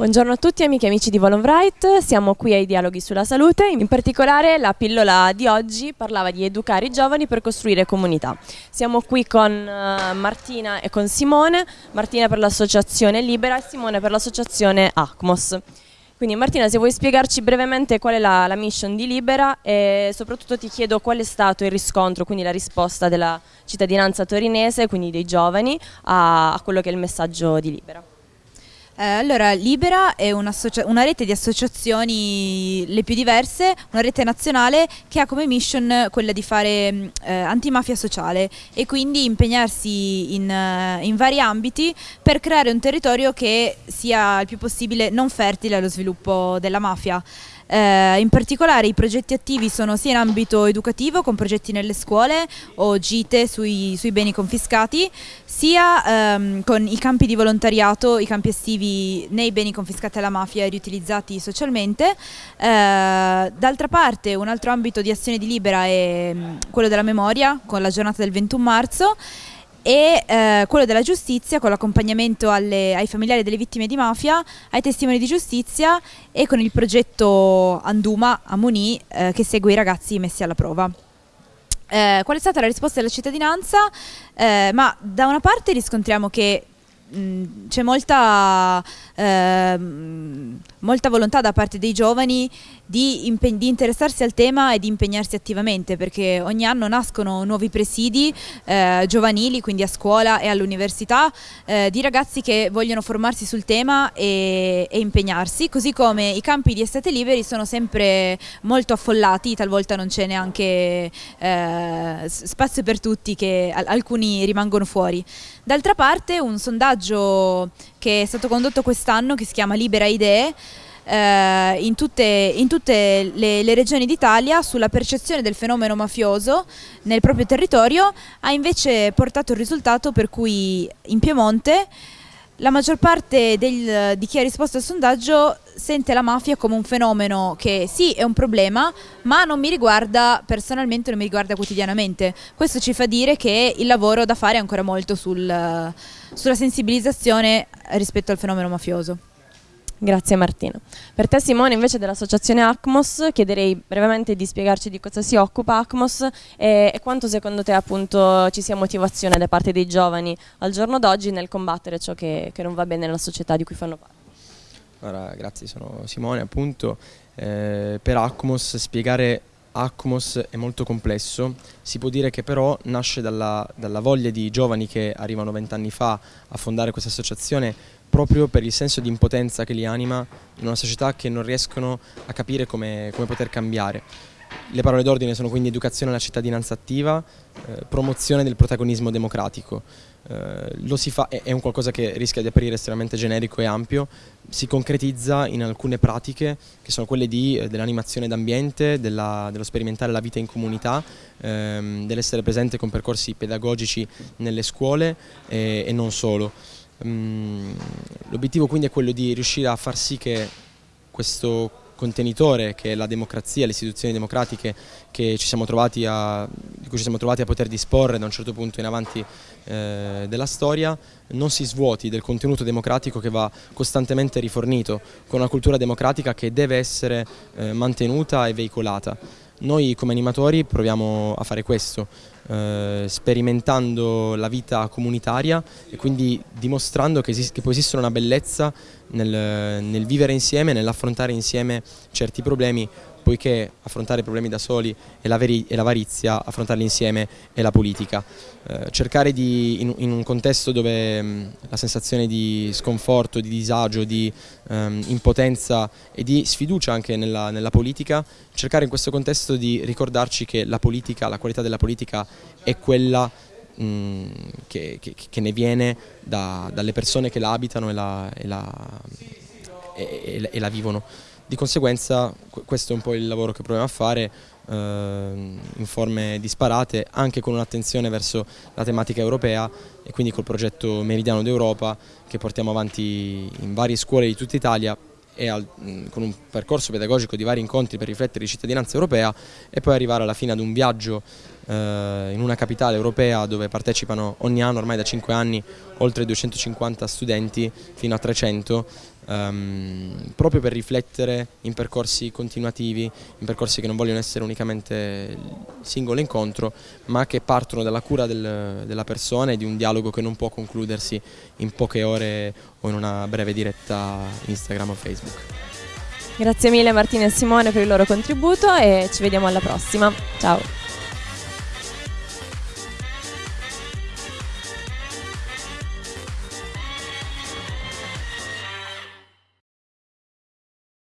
Buongiorno a tutti amiche e amici di Volonbright, siamo qui ai Dialoghi sulla Salute, in particolare la pillola di oggi parlava di educare i giovani per costruire comunità. Siamo qui con uh, Martina e con Simone, Martina per l'associazione Libera e Simone per l'associazione ACMOS. Quindi Martina se vuoi spiegarci brevemente qual è la, la, mission di Libera e soprattutto ti chiedo qual è stato il riscontro, quindi la risposta della cittadinanza torinese, quindi dei giovani, a, a quello che è il messaggio di Libera. Eh, allora, Libera è una, rete di associazioni le più diverse, una rete nazionale che ha come mission quella di fare mm, eh, antimafia sociale e quindi impegnarsi in, uh, in, vari ambiti per creare un territorio che sia il più possibile non fertile allo sviluppo della mafia. Eh, in particolare i progetti attivi sono sia in ambito educativo con progetti nelle scuole o gite sui, sui beni confiscati, sia ehm, con i campi di volontariato, i campi estivi nei beni confiscati alla mafia e riutilizzati socialmente. Eh, D'altra parte un altro ambito di azione di Libera è mm, quello della memoria con la giornata del 21 marzo e eh, quello della giustizia con l'accompagnamento ai familiari delle vittime di mafia, ai testimoni di giustizia e con il progetto Anduma a Moni eh, che segue i ragazzi messi alla prova. Eh, qual è stata la risposta della cittadinanza? Eh, ma da una parte riscontriamo che c'è molta, eh, molta, volontà da parte dei giovani di, di, interessarsi al tema e di impegnarsi attivamente perché ogni anno nascono nuovi presidi eh, giovanili, quindi a scuola e all'università, eh, di ragazzi che vogliono formarsi sul tema e, e, impegnarsi, così come i campi di estate liberi sono sempre molto affollati, talvolta non c'è neanche eh, spazio per tutti, che alcuni rimangono fuori. D'altra parte un sondaggio che è stato condotto quest'anno che si chiama Libera Idee eh, in tutte, in tutte le, le, regioni d'Italia sulla percezione del fenomeno mafioso nel proprio territorio ha invece portato il risultato per cui in Piemonte la maggior parte del, di chi ha risposto al sondaggio sente la mafia come un fenomeno che sì è un problema ma non mi riguarda personalmente, non mi riguarda quotidianamente. Questo ci fa dire che il lavoro da fare è ancora molto sul, sulla sensibilizzazione rispetto al fenomeno mafioso. Grazie Martina. Per te Simone invece dell'associazione ACMOS chiederei brevemente di spiegarci di cosa si occupa ACMOS e, e, quanto secondo te appunto ci sia motivazione da parte dei giovani al giorno d'oggi nel combattere ciò che, che, non va bene nella società di cui fanno parte. Allora, grazie, sono Simone appunto. Eh, per ACMOS spiegare ACMOS è molto complesso, si può dire che però nasce dalla, dalla voglia di giovani che arrivano vent'anni fa a fondare questa associazione proprio per il senso di impotenza che li anima in una società che non riescono a capire come, come poter cambiare. Le parole d'ordine sono quindi educazione alla cittadinanza attiva, eh, promozione del protagonismo democratico. Eh, lo si fa, è, un qualcosa che rischia di apparire estremamente generico e ampio, si concretizza in alcune pratiche che sono quelle eh, dell'animazione d'ambiente, dello sperimentare la vita in comunità, ehm, dell'essere presente con percorsi pedagogici nelle scuole e, e non solo. Mm, l'obiettivo quindi è quello di riuscire a far sì che questo contenitore che è la democrazia, le istituzioni democratiche che ci siamo trovati a, di cui ci siamo trovati a poter disporre da un certo punto in avanti eh, della storia non si svuoti del contenuto democratico che va costantemente rifornito con una cultura democratica che deve essere eh, mantenuta e veicolata. Noi come animatori proviamo a fare questo, eh, sperimentando la vita comunitaria e quindi dimostrando che, esist che può esistere una bellezza nel, nel vivere insieme, nell'affrontare insieme certi problemi poiché affrontare i problemi da soli è l'avarizia, affrontarli insieme è la politica. Eh, cercare di, in, in, un contesto dove mh, la sensazione di sconforto, di disagio, di um, impotenza e di sfiducia anche nella, nella, politica, cercare in questo contesto di ricordarci che la politica, la qualità della politica è quella mh, che, che, che, ne viene da, dalle persone che la abitano e la, e la, e, e la vivono. Di conseguenza questo è un po' il lavoro che proviamo a fare eh, in forme disparate, anche con un'attenzione verso la tematica europea e quindi col progetto Meridiano d'Europa che portiamo avanti in varie scuole di tutta Italia e al, con un percorso pedagogico di vari incontri per riflettere di cittadinanza europea e poi arrivare alla fine ad un viaggio in una capitale europea dove partecipano ogni anno ormai da 5 anni oltre 250 studenti fino a 300 um, proprio per riflettere in percorsi continuativi, in percorsi che non vogliono essere unicamente singolo incontro, ma che partono dalla cura del, della persona e di un dialogo che non può concludersi in poche ore o in una breve diretta Instagram o Facebook. Grazie mille Martina e Simone per il loro contributo e ci vediamo alla prossima. Ciao!